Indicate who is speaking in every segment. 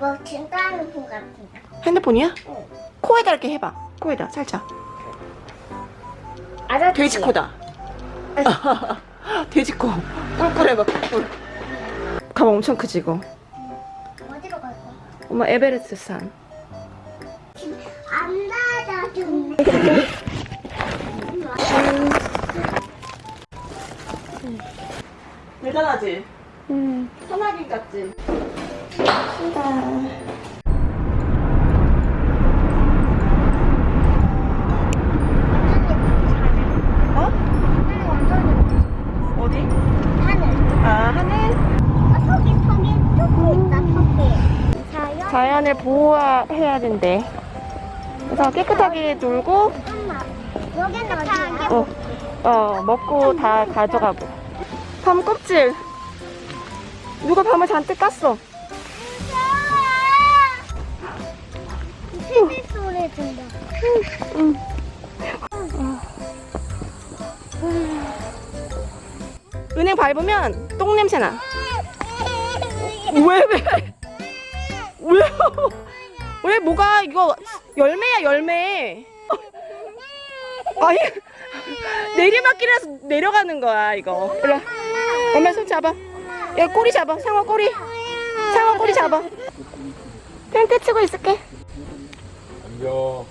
Speaker 1: 이거 진짜 핸드폰 같은데.
Speaker 2: 핸드폰이야?
Speaker 1: 응.
Speaker 2: 코에다 이렇게 해봐. 코에다 살짝.
Speaker 1: 아저씨.
Speaker 2: 돼지 코다. 돼지 코. 꿀꿀 해봐. 꿀꿀. 가방 엄청 크지 이거.
Speaker 1: 어디로 갈까?
Speaker 2: 엄마 에베레스트 산.
Speaker 1: 안 닫아주네.
Speaker 2: 대단하지?
Speaker 1: 음.
Speaker 2: 소나기 같지? 어? 아.
Speaker 1: 어. 자연.
Speaker 2: 자연을 보호해야 된대. 그래서 깨끗하게 놀고?
Speaker 1: 어,
Speaker 2: 어 먹고 다 가져가고. 밤 껍질. 누가 밤을 잔뜩 깠어. 은행 밟으면 똥 냄새 나. 왜 왜? 왜? 왜 뭐가 이거 열매야 열매. 아니 내리막길에서 내려가는 거야 이거. 일로 와. 엄마 손 잡아. 야 꼬리 잡아. 상어 꼬리. 상어 꼬리 잡아. 텐트 치고 있을게.
Speaker 3: 안녕.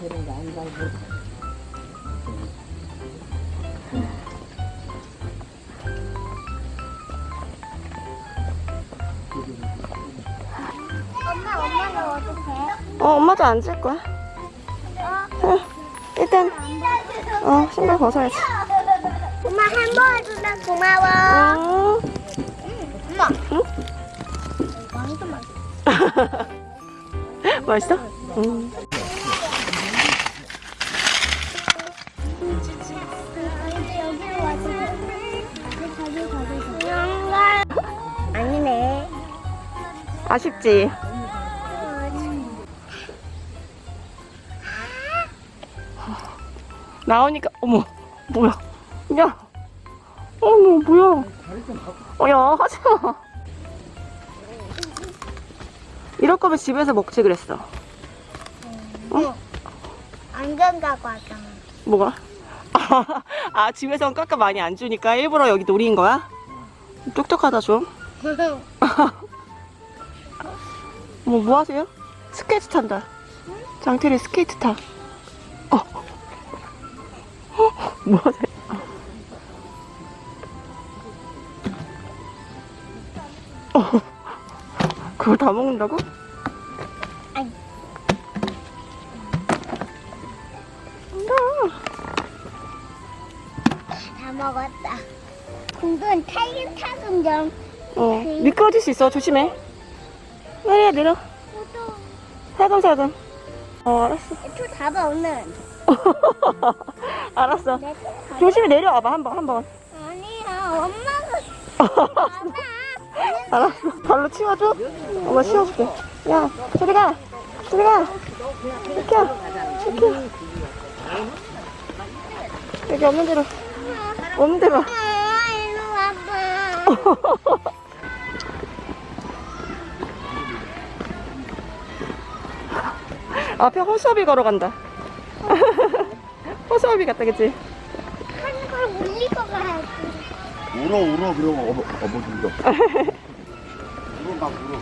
Speaker 1: 엄마 엄마는 어떻게?
Speaker 2: 어 엄마도 앉을 거야. 어, 일단 어 신발 벗어야지.
Speaker 1: 엄마 햄버거 해줘서 고마워.
Speaker 2: 어.
Speaker 1: 엄마.
Speaker 2: 응?
Speaker 1: 맛있어.
Speaker 2: 맛있어? 응. 아쉽지? 나오니까 어머 뭐야 야 어머 뭐야 어야 하지마 이럴 거면 집에서 먹지 그랬어
Speaker 1: 안 된다고 하잖아.
Speaker 2: 뭐가? 아 집에선 깎아 많이 안 주니까 일부러 여기 노린 거야? 똑똑하다 좀 뭐, 뭐 하세요? 스케이트 탄다. 장태리 스케이트 타. 어. 어, 뭐 하세요? 어. 그걸 다 먹는다고?
Speaker 1: 다 먹었다. 공군 탈긴 타금 좀.
Speaker 2: 어. 미끄러질 수 있어. 조심해. 내려, 내려. 살금살금. 어, 알았어.
Speaker 1: 초 잡아 오늘.
Speaker 2: 알았어.
Speaker 1: 내
Speaker 2: 조심히 내려와봐, 한 번, 한 번.
Speaker 1: 아니야 엄마가
Speaker 2: 알았어. 발로 치워줘? 엄마 치워줄게. 야, 저리 가. 저리 가. 비켜. 비켜. 여기 없는 대로. 없는 대로. 앞에 호수아비 걸어간다. 호수아비 같다, 그치?
Speaker 1: 한걸 올리고 가야지.
Speaker 3: 울어 울어 그럼 어버 어버진다. 울어 막 울어.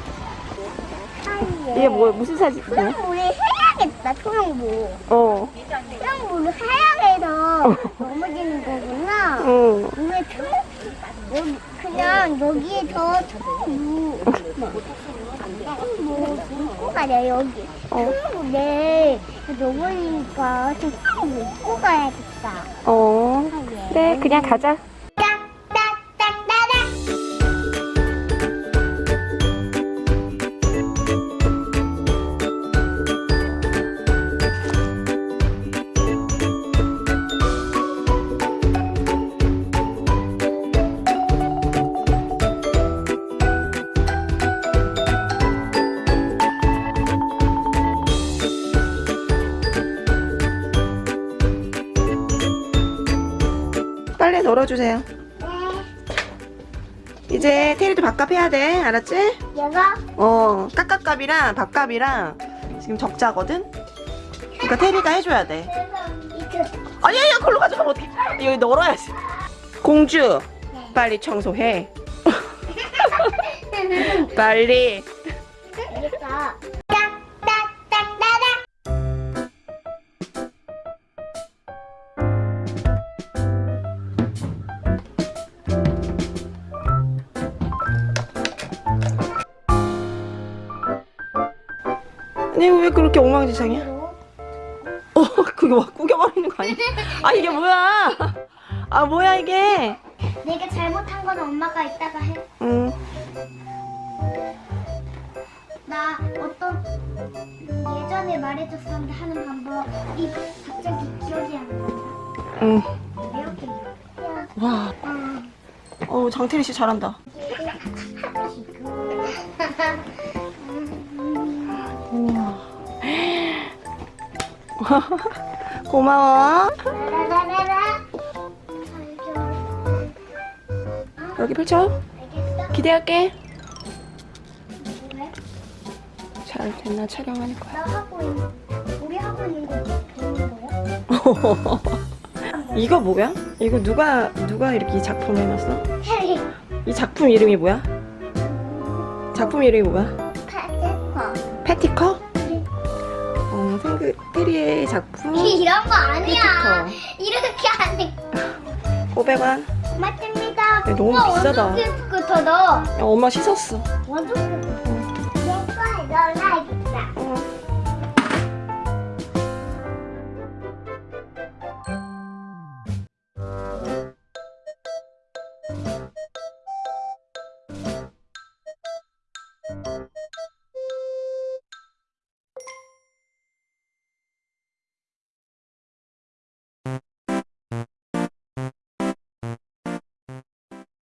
Speaker 2: 이게 뭐, 무슨 사진이야?
Speaker 1: 초용물을 해야겠다, 초용물.
Speaker 2: 어.
Speaker 1: 초용물을 해야 해서 넘어지는 거구나.
Speaker 2: 응.
Speaker 1: 왜 초, 그냥 여기에서 초용물. 뭐, 입고 가자, 여기.
Speaker 2: 어.
Speaker 1: 넘어지니까 좀 초용물 입고 가야겠다.
Speaker 2: 어. 그래, 그냥 가자. 빨리 널어주세요. 이제 테리도 밥값 해야 돼. 알았지?
Speaker 1: 얘가
Speaker 2: 어, 깍깍값이랑 밥값이랑 지금 적자거든? 그러니까 테리가 해줘야 돼.
Speaker 1: 이거
Speaker 2: 아니, 아니, 걸로 가져가면 어떡해. 여기 널어야지. 공주, 빨리 청소해. 빨리.
Speaker 1: 알겠어.
Speaker 2: 아니, 왜 그렇게 엉망진창이야? 어, 그게 막 구겨버리는 거 아니야? 아, 이게 뭐야? 아, 뭐야, 이게?
Speaker 1: 내가 잘못한 건 엄마가 이따가 해.
Speaker 2: 응.
Speaker 1: 나 어떤 예전에 말해줬었는데 하는 방법 이 갑자기 기억이 안 난다.
Speaker 2: 응.
Speaker 1: 이렇게 이렇게.
Speaker 2: 와,
Speaker 1: 음.
Speaker 2: 어 장태리 씨 잘한다. 고마워.
Speaker 1: 라라라라라.
Speaker 2: 여기 펼쳐. 기대할게.
Speaker 1: 왜?
Speaker 2: 잘 됐나 촬영하는 거야.
Speaker 1: 나 하고 우리 하고 있는 거 보는 거야?
Speaker 2: 이거 뭐야? 이거 누가 누가 이렇게 이 작품 해놨어? 이 작품 이름이 뭐야? 작품 이름이 뭐야?
Speaker 1: 파스퍼
Speaker 2: 패티커? 어, 생그 테리의 작품
Speaker 1: 이런 거 아니야
Speaker 2: 패티커.
Speaker 1: 이렇게 하니
Speaker 2: 500원.
Speaker 1: 맞습니다
Speaker 2: 야, 너무 비싸다.
Speaker 1: 깨끗하다
Speaker 2: 야, 엄마 씻었어.
Speaker 1: 완전 깨끗해 얘가 너 라이트